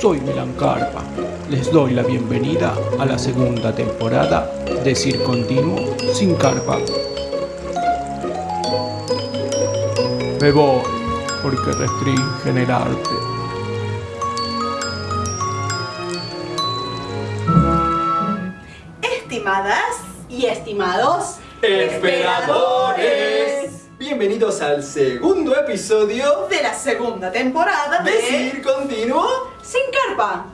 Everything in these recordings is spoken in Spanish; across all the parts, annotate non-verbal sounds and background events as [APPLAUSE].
soy Milan Carpa. Les doy la bienvenida a la segunda temporada de Cir Continuo sin Carpa. Me voy porque restringen el arte. Estimadas y estimados Esperadores. Bienvenidos al segundo episodio de la segunda temporada de de Cir Continuo. Sin Carpa,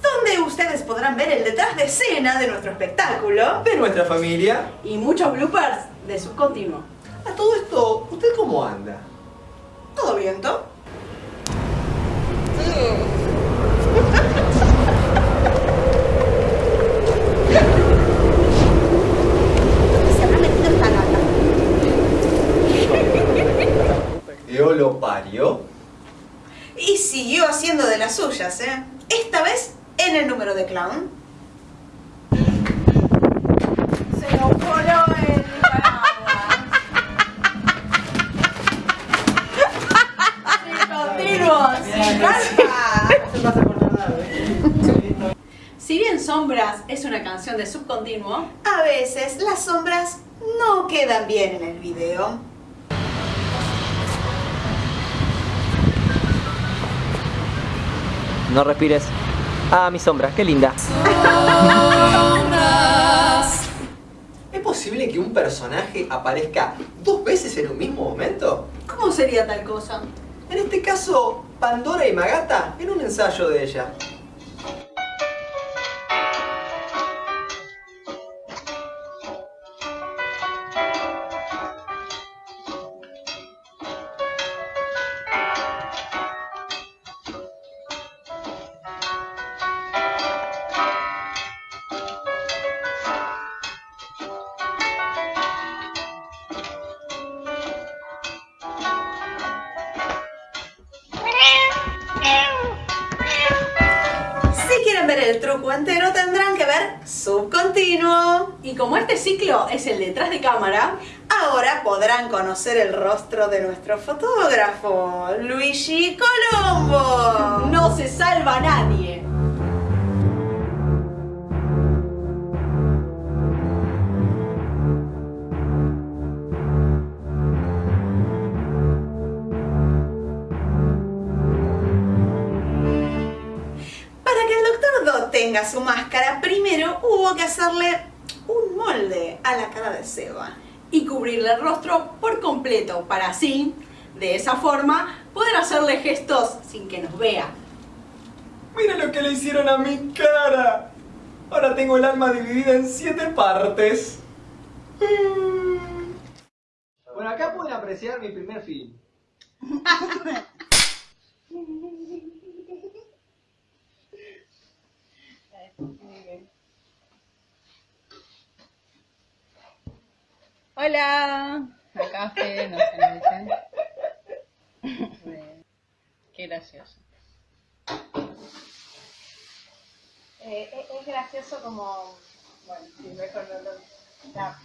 donde ustedes podrán ver el detrás de escena de nuestro espectáculo de nuestra familia. y muchos bloopers de subcontinuo. A todo esto, ¿usted cómo anda? ¿Todo viento? [LAUGHS] Se habrá metido esta gata. [LAUGHS] Eolo parió. Siguió haciendo de las suyas, ¿eh? Esta vez en el número de clown. Se nos voló el. Sí, carpa. Si bien Sombras es una canción de subcontinuo, a veces las sombras no quedan bien en el video. No respires. Ah, mi sombra, qué linda. ¿Es posible que un personaje aparezca dos veces en un mismo momento? ¿Cómo sería tal cosa? En este caso, Pandora y Magata en un ensayo de ella. El truco entero tendrán que ver subcontinuo. Y como este ciclo es el detrás de cámara, ahora podrán conocer el rostro de nuestro fotógrafo, Luigi Colombo. No se salva nadie. Tenga su máscara, primero hubo que hacerle un molde a la cara de Seba y cubrirle el rostro por completo para así, de esa forma, poder hacerle gestos sin que nos vea. Mira lo que le hicieron a mi cara. Ahora tengo el alma dividida en siete partes. Bueno, acá pueden apreciar mi primer film. [LAUGHS] Hola, acá Fede nos. Bueno, [LAUGHS] Qué gracioso. Eh, es, es gracioso como. Bueno, sí, mejor no lo. ya.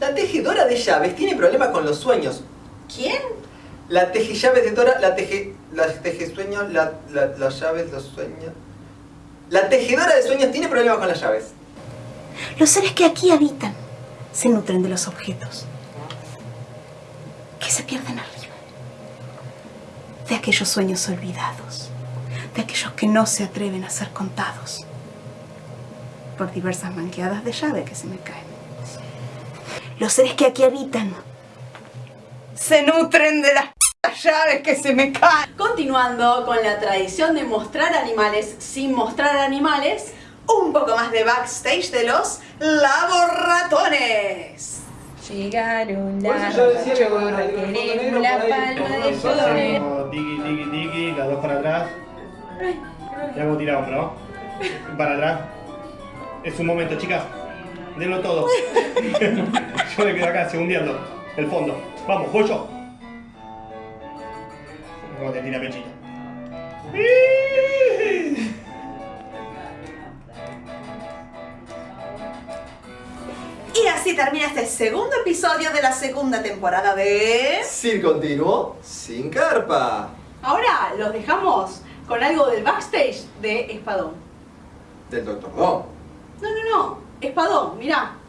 La tejedora de llaves tiene problemas con los sueños. ¿Quién? La teje llaves de Dora, la teje. La teje sueños, la, la- las llaves, los sueños. La tejedora de sueños tiene problemas con las llaves. Los seres que aquí habitan se nutren de los objetos que se pierden arriba, de aquellos sueños olvidados, de aquellos que no se atreven a ser contados por diversas manqueadas de llave que se me caen. Los seres que aquí habitan se nutren de las llaves que se me caen. Continuando con la tradición de mostrar animales sin mostrar animales, un poco más de backstage de los laboratones. Llegaron las queremos la palma de flores. Tiki, tiki, tiki, las dos para atrás. Y hago tirar hombro. Para atrás. Es un momento, chicas. Denlo todo. [LAUGHS] [LAUGHS] yo me quedo acá, segundiendo. El fondo. Vamos, voy yo. Como te tira pechito. así termina este segundo episodio de la segunda temporada de... Sir Continuo sin carpa. Ahora los dejamos con algo del backstage de Espadón. Del Doctor Who. No, no, no. Espadón, mirá.